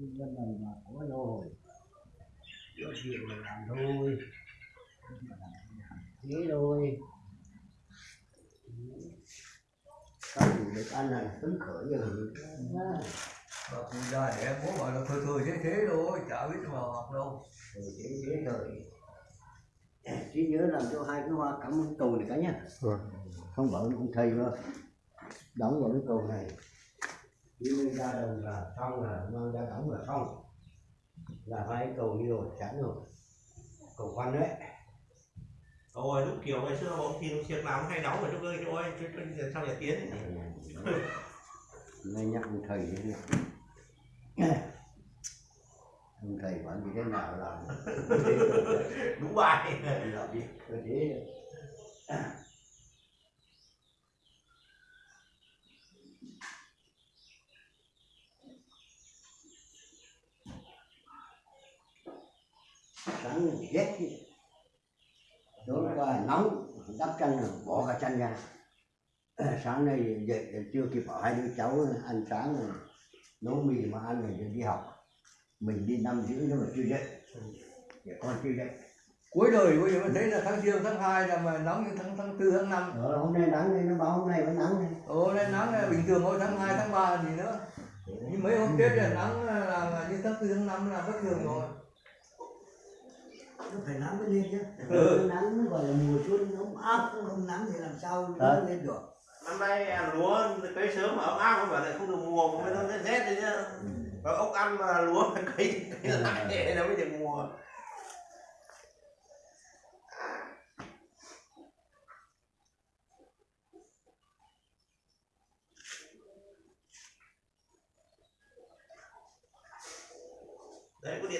nhân này mà có rồi có chuyện là làm thôi thế thôi các chủ được ăn là phấn khởi rồi Bà cụ già để bố gọi là thôi thôi thế thế thôi, chả biết mà học đâu. rồi thế thế rồi trí nhớ làm cho hai cái hoa cảm ơn cầu này cả nhá không vợ ông thầy mà đóng vào cái cầu này đi lên ra đồng là xong là mang ra đóng là xong là cái cầu rồi sẵn rồi cầu quan đấy. Ôi lúc kiểu ngày xưa bóng thì chuyện làm hay đóng ở chỗ ơi chỗ, chỗ, sau nhà tiến nay nhắc ông thầy nhỉ ông thầy bảo như thế nào làm? Đúng bài. Làm gì cơ sáng rét chứ. Tối qua nóng đắp chăn rồi bỏ cả chăn ra. Sáng nay dậy chưa kịp bảo hai đứa cháu ăn sáng rồi nấu mì mà ăn rồi đi học. Mình đi năm rưỡi nữa mà chưa dậy. Trẻ con chưa dậy. Cuối đời bây giờ mới thấy là tháng riêng tháng 2 là mà nóng như tháng tháng 4 tháng 5. ờ, hôm nay nắng đây nó báo hôm nay vẫn nắng đây. Ồ đây nắng là bình thường thôi tháng 2 tháng 3 gì nữa. Nhưng mấy hôm Tết là nắng là, là như tháng 4 tháng 5 là bất thường rồi. Nó phải nắng mới lên chứ Ừ. nắng nó gọi là mùa xuân nó áp không nắng thì làm sao nó Ờ. lên được. Năm nay à, lúa cấy sớm mà ấm áp không phải là không được mùa mà nó rét đấy nhá. Và ốc ăn mà lúa cấy cấy lại để nó mới được mùa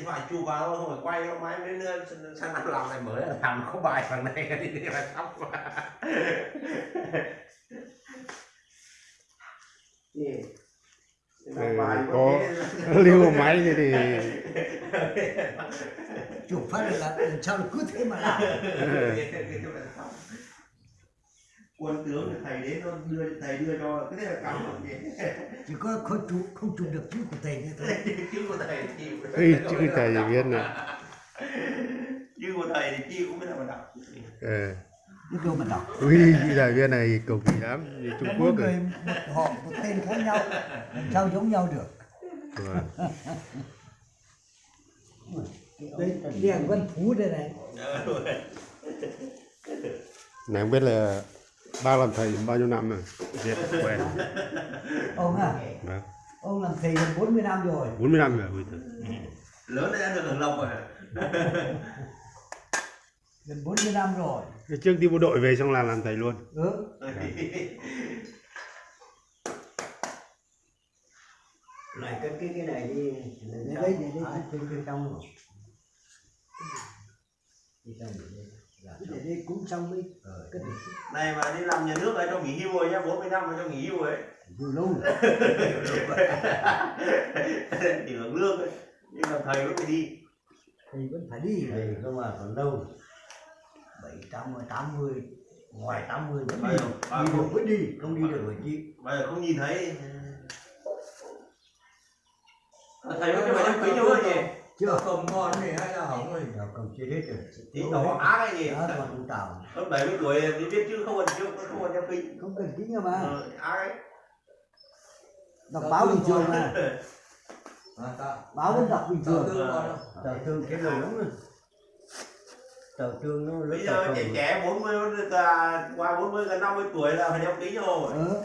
điện thoại chụp vào không phải quay đâu máy đến nữa sang năm làm này mới làm không bài phần này thì là xong Thì Ừ, bài có lưu máy thì, thì chụp phát là sao cứ thế mà làm quân tướng thì thầy đến nó đưa thầy đưa cho cái đấy là cắm gì chỉ có không chụp không chụp được chữ của thầy này thôi. Chữ của thầy thì Ê, chữ thầy viết nè. Chữ của thầy thì chi cũng biết là mà đọc. Ờ. biết đâu mà đọc. Ui chữ thầy viết này cầu kỳ lắm như Trung Quốc người rồi. một họ một tên khác nhau làm sao giống nhau được? Vâng. đây đèn văn phú đây này. Này không biết là ba làm thầy bao nhiêu năm rồi? Viết quen. Ông à? Vâng. ông làm thầy gần 40 năm rồi. 40 năm rồi bây giờ. lớn đã được hưởng lộc rồi. Gần 40 năm rồi. Trước đi bộ đội về xong là làm thầy luôn. Ừ. này cái cái cái này đi. À, trên bên trong rồi. Đi trong là Cứ để đây cũng xong đi ờ cái này này mà đi làm nhà nước ấy cho nghỉ hưu rồi nhá 40 năm mà cho nghỉ hưu ấy. Dù lâu rồi. Chỉ hưởng lương ấy. Nhưng mà thầy vẫn phải đi. Thì vẫn phải đi. Thì cơ mà còn lâu 780 ngoài 80 vẫn Bây đi giờ bà đi được không, vẫn đi không đi được rồi chi bây giờ không nhìn thấy. À, thầy vẫn chưa phải đăng ký nhỉ chưa Cầm ngon thì hay là hỏng rồi. nào cầm chưa hết rồi. Tí đỏ ác ấy nhỉ. Đó còn ông tào. Hơn 70 tuổi thì biết chứ không cần chứ không cần đăng ký không cần ký nha mà. Ờ, ác ấy. Đọc báo bình thường mà. Báo vẫn đọc bình thường. Không? tờ tương cái lời lắm rồi. Tờ tương nó bây giờ trẻ trẻ 40 là qua 40 gần 50 tuổi là phải đăng ký rồi. Ừ.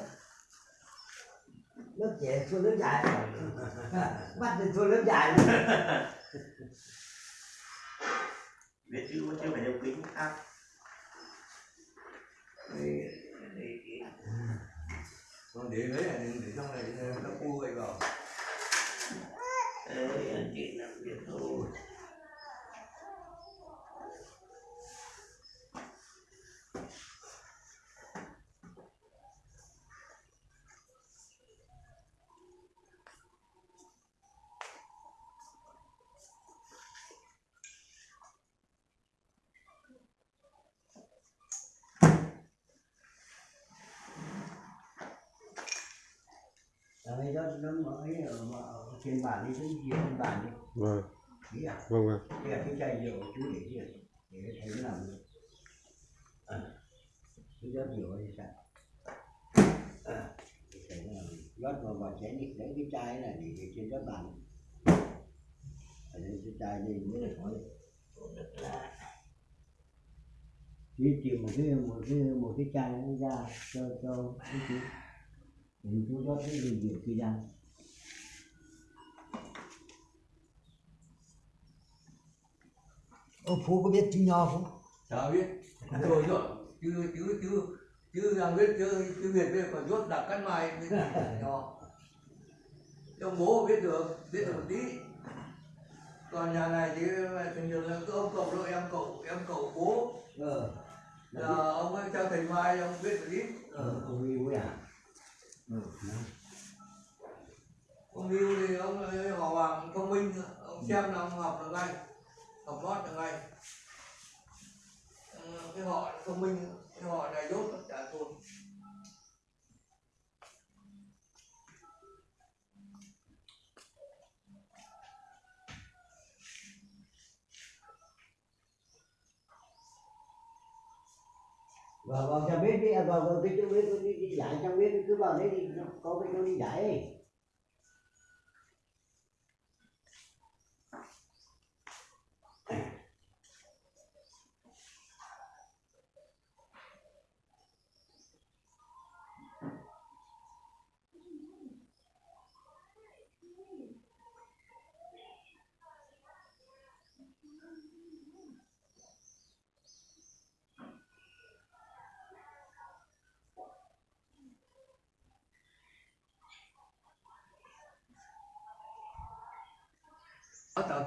lớp trẻ thua lớp dài. Bắt thì thua lớp dài. Biết chứ vẫn chưa phải đăng ký ác Còn để đấy là để để trong này nó cu vậy vào. Ê, anh chị làm việc thôi Đấy, đó nó mới ở ở trên bàn đi xuống dưới trên bàn đi. Vâng. À? Vâng vâng. Đây là cái chai rượu chú để gì để thấy làm à, cái rót rượu thì sao? À, thấy làm rót vào vào chén đi lấy cái chai này để, để trên rót bàn ở đây cái chai đây mới được nói chỉ chịu một cái một cái một cái chai nó ra cho cho cái chú thì chú rót cái gì rượu kia ra? Ông phú có biết chữ nho không? Chả biết. Rồi rồi chứ chứ chứ chứ đang biết chứ chứ việt bây giờ còn rốt đặt cắt mai biết nhỏ ông bố biết được biết được một tí. Còn nhà này thì thường thường là cứ ông cậu rồi em cậu em cậu bố. Ờ. Là ông ấy cho thầy mai ông biết một ít ờ ông yêu à ừ. ông yêu thì ông họ hoàng thông minh ông xem là ông học được ngay học mót được ngay Ờ, cái họ thông minh cái họ này dốt tất cả thôn vào vào trong bếp đi à, vào vào cái chỗ biết đi, giải trong biết cứ vào đấy thì nó có cái chỗ đi giải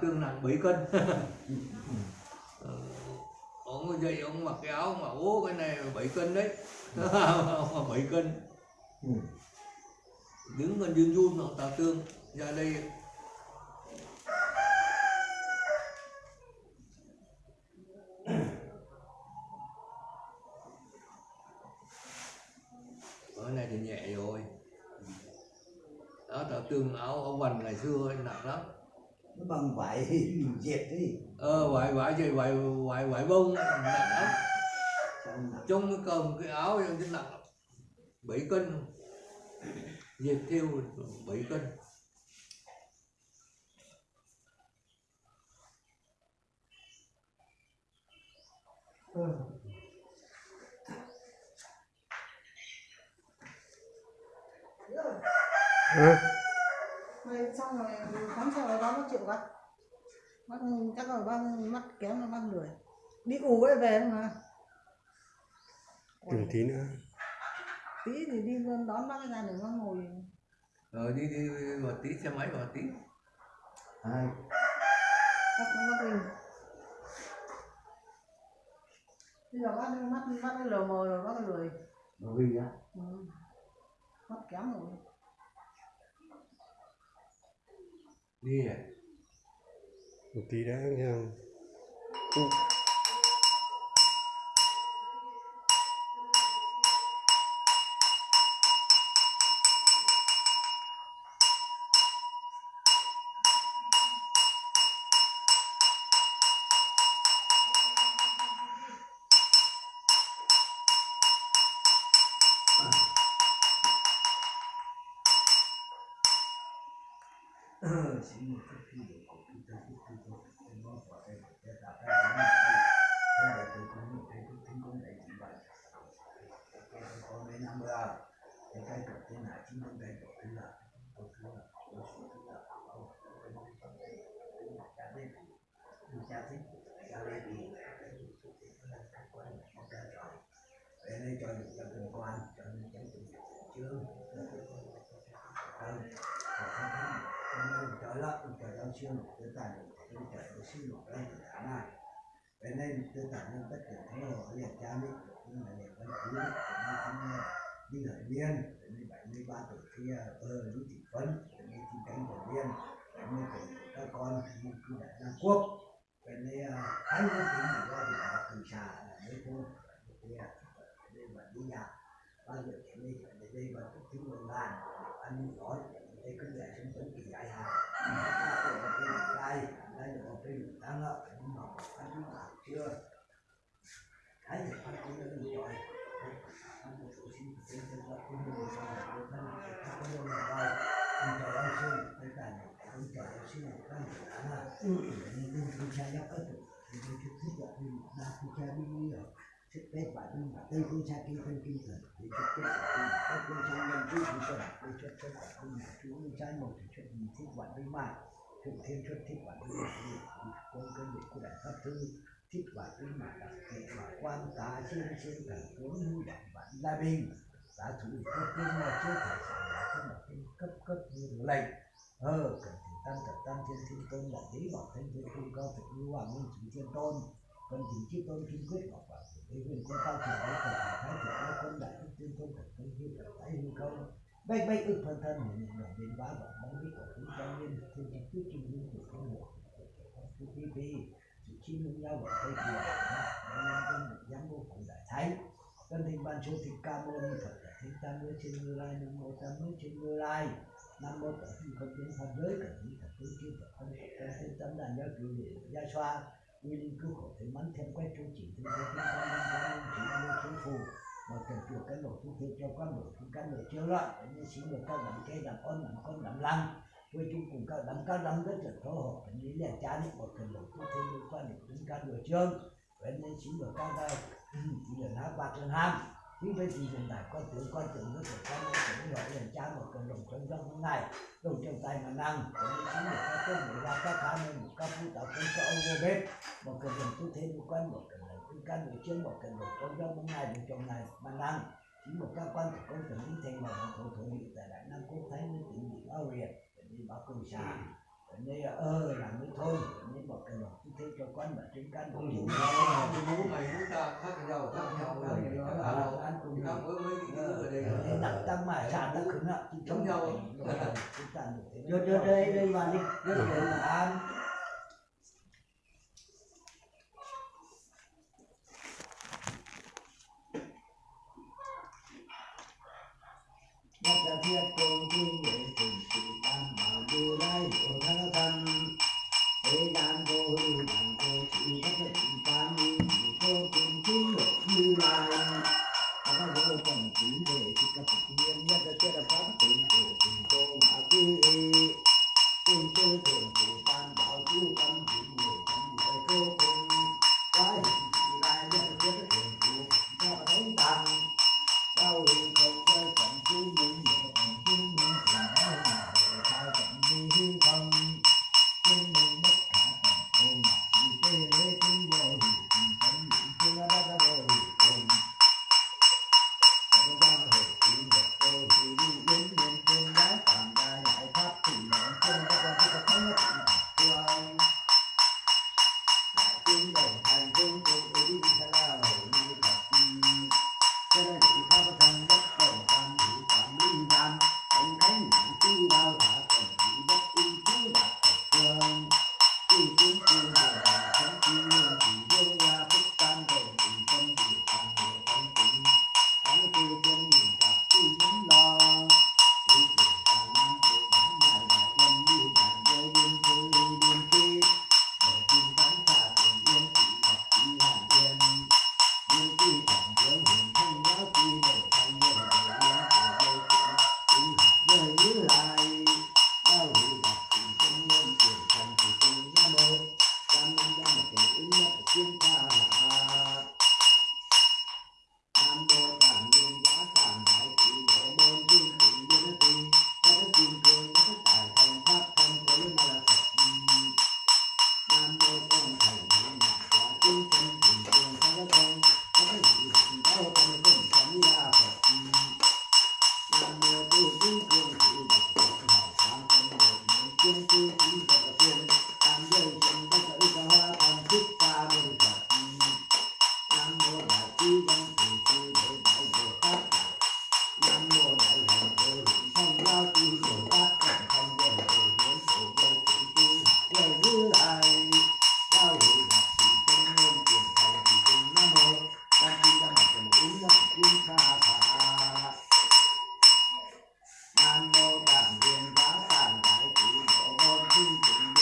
tương nặng 7 cân. Ờ, ông dậy ông mặc cái áo mà ố cái này 7 cân đấy. Ông mà 7 cân. Ừ. đứng gần run run ông tảo tương. Ra đây. Cái này thì nhẹ rồi. Áo tảo tương áo ông vằn ngày xưa ấy, nặng lắm nó bằng vải diệt đi ờ vải vải gì? Vải vải vải bông nặng lắm. Trong cái cầm cái áo em cái nặng lắm. Bảy cân dệt theo bảy cân. À, Rồi xong rồi khám sau rồi bác chịu bác bác chắc rồi bác mắt kéo nó bác lười. Đi ủ ấy về mà một tí nữa. Tí thì đi luôn đón bác ra để bác ngồi. Rồi đi đi một tí xe máy một tí. Ai bác bác mình bây giờ bác mắt mắt nó lờ mờ rồi bác lười. Vì á ừ. mắt kém rồi đi à? Một tí đã nghe không xin một cái phi của chúng ta cái phi của chúng ta vào đây để tạo ra cái này thế là tôi cũng một cái cái công đại chỉ vậy cái có mấy năm rồi cái cái của thế này chính công đại của thế là của thế là của số thế là của cha đây cha thế cha đây thì thế là cái quan của cha rồi về đây cho những cái cơ quan đó những cái chương trở lại trở lao siêu tư tàn tư trở của siêu lục đây đã này về nên tư tài nên tất cả thế hồ liệt cha mỹ nhưng mà liệt văn thứ nó cũng đi lợi biên đến bảy mươi ba tuổi kia ở lý thị phấn, đến đi thi cánh của biên bảy mươi tuổi các con đi cứ đại nam quốc. Về đây hai mươi tính là do thì họ từ trà là mấy cô kia đây mà đi nhà ba giờ đến đây ở đây và cũng chúng mình bàn ăn nói đây cứ để chúng tôi kỳ ai hà lại đây là một cái đang ở nhưng mà anh chúng ta chưa thấy thì anh cũng đã được rồi anh một số xin trên trên là cũng được rồi thân thân cũng được rồi anh chờ anh xin cái này anh chờ anh xin một cái là nên nên chúng ta nhắc ở chỗ thì tôi thích thích là vì là chúng ta đi đi ở thích cái bạn nhưng mà đây chúng ta kinh thân kinh thần thì thích cái bạn các chúng ta nhân chú chúng ta để cho cho bạn nhưng mà chú chúng ta một thì chuyện gì thích bạn với mà thượng thiên xuất thích bạn với mà con cơn của đại pháp thư thích bạn với mà đặc biệt mà quan tá trên trên thần cuốn hư đại bạn gia đình đã thủ cấp kinh mà chưa thể xảy ra cái cấp cấp như lệnh ờ cần thì tăng thật tăng thiên thiên tôn là lý bảo thanh thiên tôn cao thực như hoàng minh chính thiên tôn con chỉ chứ con kiên quyết bảo ngọc bảo thế huyền quân cao thượng ấy cần thái thượng ấy quân đại đức thiên tôn thật tôn hiệp thật thái hư không bay bay ức phân thân hình hình đồng đến bá và bóng biết của quý trang liên. Thiên chính quyết kim liên của thiên hộ thứ pi pi sự chi minh nhau và tây kiều nên nhân quân được giám mô của đại thái tân hình ban số thích ca mâu ni phật là thích tam mới trên như lai, nam mô tam mới trên như lai. Nam mô tất nhiên không đến pháp giới cần ní thật tướng chư phật thân phật thân tâm là nhớ cửu địa gia xoa nguyên cứu khổ thế mắn thêm quay chú chỉ thêm quay thiên quan linh quan linh chỉ linh chú phù. Mà cần chùa cái lộ thu thế cho con lộ chúng cái lộ chưa loạn để như xin được các đẳng cây đẳng con đẳng con đẳng lăng với chúng cùng các đẳng các đẳng rất là thô hộ cần lý là cha những một cần lộ thu thế liên quan đến chúng căn lộ chương vậy nên xin được các đại ừ, chỉ là hát ba trường ham chính với thì hiện tại có tưởng có tưởng rất là con tưởng gọi là cha một cái đồng trong trong nay. Đồng trong tay mà năng cũng chính là được các công để ra các khả nên một các phụ tạo cũng cho ông vô bếp. Một cái đồng thu thế liên quan, một cái đồng những căn lộ chương, một cái đồng trong trong nay đồng trong này mà năng. Chính một các quan của công tưởng linh thành mà thổ thổ địa tại đại nam quốc, thái nguyên tỉnh địa bao riệt đi báo công sản ở đây ơ là mới thôi nên một cần đồng thu thế cho quan mà trên căn của chủ cái bố mày bố ta khác nhau khác nhau rồi. nhau. Ăn cùng khác với mấy cái ở đây. Thế đặt tăng mà trả nó cứng ạ chứ Giống nhau. chúng ta được đưa đây đây mà đi. rất là là ăn. Là